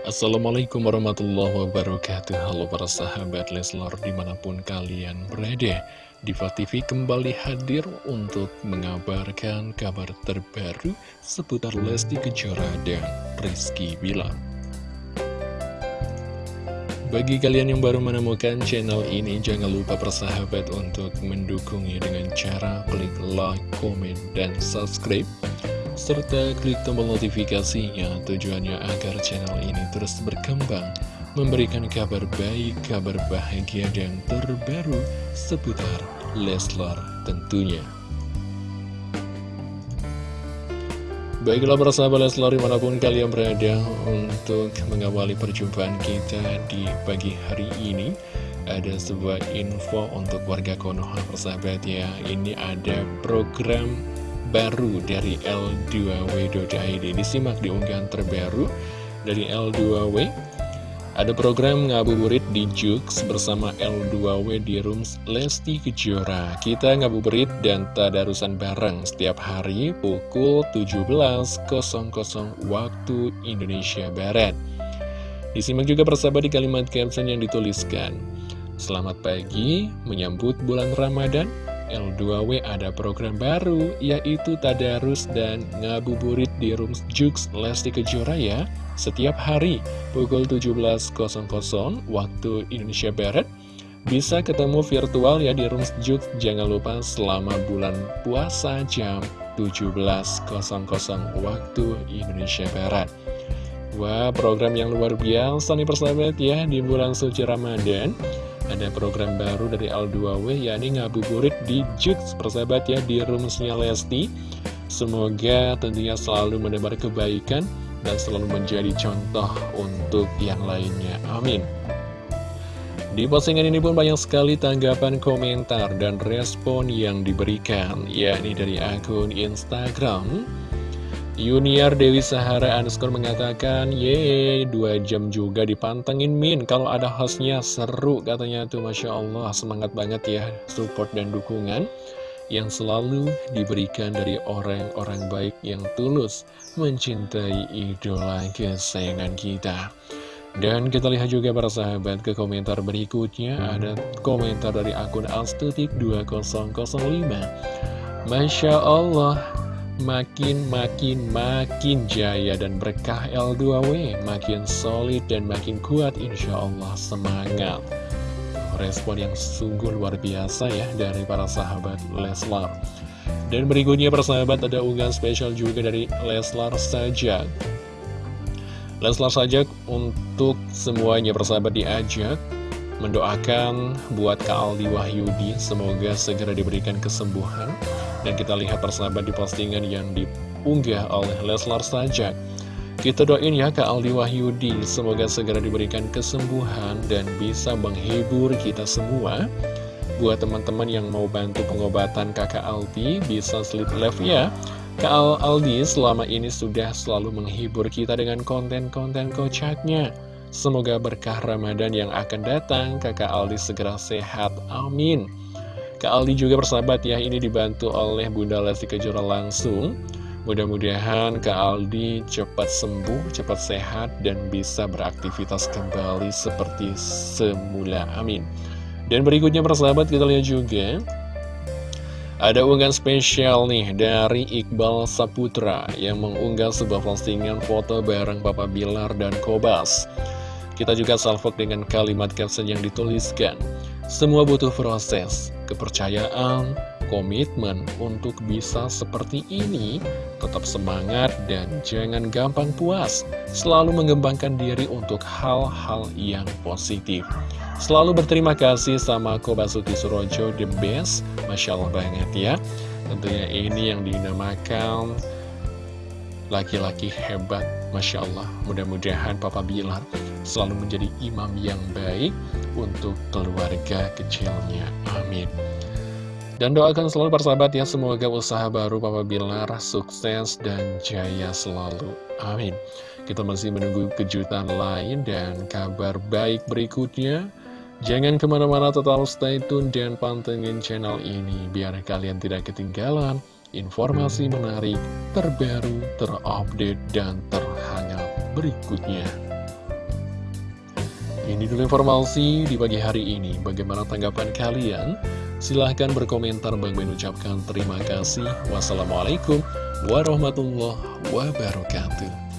Assalamualaikum warahmatullahi wabarakatuh. Halo para sahabat Leslar di mana pun kalian berada Diva TV kembali hadir untuk mengabarkan kabar terbaru seputar Lesti Kejora dan Rizky Bilar. Bagi kalian yang baru menemukan channel ini jangan lupa persahabat untuk mendukungnya dengan cara klik like, komen, dan subscribe serta klik tombol notifikasinya tujuannya agar channel ini terus berkembang, memberikan kabar baik, kabar bahagia, dan terbaru seputar Leslar tentunya. Baiklah sahabat Leslar di mana pun kalian berada untuk mengawali perjumpaan kita di pagi hari ini Ada sebuah info untuk warga Konoha persahabat ya Ini ada program baru dari L2W.id Disimak di unggahan terbaru dari L2W Ada program ngabuburit di Jux bersama L2W di Rooms Lesti Kejora. Kita ngabuburit dan tadarusan bareng setiap hari pukul 17.00 waktu Indonesia Barat. Disimak juga persahabat di kalimat caption yang dituliskan. Selamat pagi menyambut bulan Ramadan L2W ada program baru yaitu Tadarus dan Ngabuburit di Room Jux Lesti Kejora ya. Setiap hari pukul 17.00 waktu Indonesia Barat bisa ketemu virtual ya di Room Jux. Jangan lupa selama bulan puasa jam 17.00 waktu Indonesia Barat. Wah program yang luar biasa nih persahabat ya di bulan suci Ramadan ada program baru dari L2W yakni ngabuburit di Jux persahabat ya di roomsnya Lesti. Semoga tentunya selalu menebar kebaikan dan selalu menjadi contoh untuk yang lainnya. Amin. Di postingan ini pun banyak sekali tanggapan komentar dan respon yang diberikan yakni dari akun Instagram Yuniar Dewi Sahara underscore mengatakan, Yeay, dua jam juga dipantengin Min. Kalau ada hostnya seru katanya tuh, Masya Allah, semangat banget ya support dan dukungan yang selalu diberikan dari orang-orang baik yang tulus mencintai idola kesayangan kita. Dan kita lihat juga para sahabat ke komentar berikutnya ada komentar dari akun Alstutik 2005 Masya Allah makin makin makin jaya dan berkah L2W makin solid dan makin kuat insya Allah semangat. Respon yang sungguh luar biasa ya dari para sahabat Leslar. Dan berikutnya para sahabat ada unggahan spesial juga dari Leslar Sajak. Leslar Sajak untuk semuanya persahabat diajak mendoakan buat Kak Aldi Wahyudi. Semoga segera diberikan kesembuhan. Dan kita lihat persahabat di postingan yang diunggah oleh Leslar saja. Kita doain ya Kak Aldi Wahyudi. Semoga segera diberikan kesembuhan dan bisa menghibur kita semua. Buat teman-teman yang mau bantu pengobatan kakak Aldi Bisa slip left ya. Kak Aldi selama ini sudah selalu menghibur kita dengan konten-konten kocaknya Semoga berkah Ramadan yang akan datang kakak Aldi segera sehat, amin Kak Aldi juga bersahabat ya, ini dibantu oleh Bunda Lesti Kejora langsung. Mudah-mudahan Kak Aldi cepat sembuh, cepat sehat, dan bisa beraktivitas kembali seperti semula. Amin. Dan berikutnya persahabat kita lihat juga ada unggahan spesial nih dari Iqbal Saputra yang mengunggah sebuah postingan foto bareng Papa Bilar dan Kobas. Kita juga salvok dengan kalimat caption yang dituliskan. Semua butuh proses, kepercayaan, komitmen untuk bisa seperti ini, tetap semangat dan jangan gampang puas, selalu mengembangkan diri untuk hal-hal yang positif. Selalu berterima kasih sama Kobasuti Surojo, the best, Masya Allah banget ya. Tentunya ini yang dinamakan laki-laki hebat, Masya Allah. Mudah-mudahan Papa Bilar selalu menjadi imam yang baik untuk keluarga kecilnya. Amin. Dan doakan selalu persahabat ya, semoga usaha baru Papa Bilar sukses dan jaya selalu. Amin. Kita masih menunggu kejutan lain dan kabar baik berikutnya. Jangan ke mana-mana tetap stay tune dan pantengin channel ini biar kalian tidak ketinggalan informasi menarik, terbaru, terupdate, dan terhangat berikutnya. Ini dulu informasi di pagi hari ini. Bagaimana tanggapan kalian? Silahkan berkomentar. Bang Ben ucapkan terima kasih. Wassalamualaikum warahmatullahi wabarakatuh.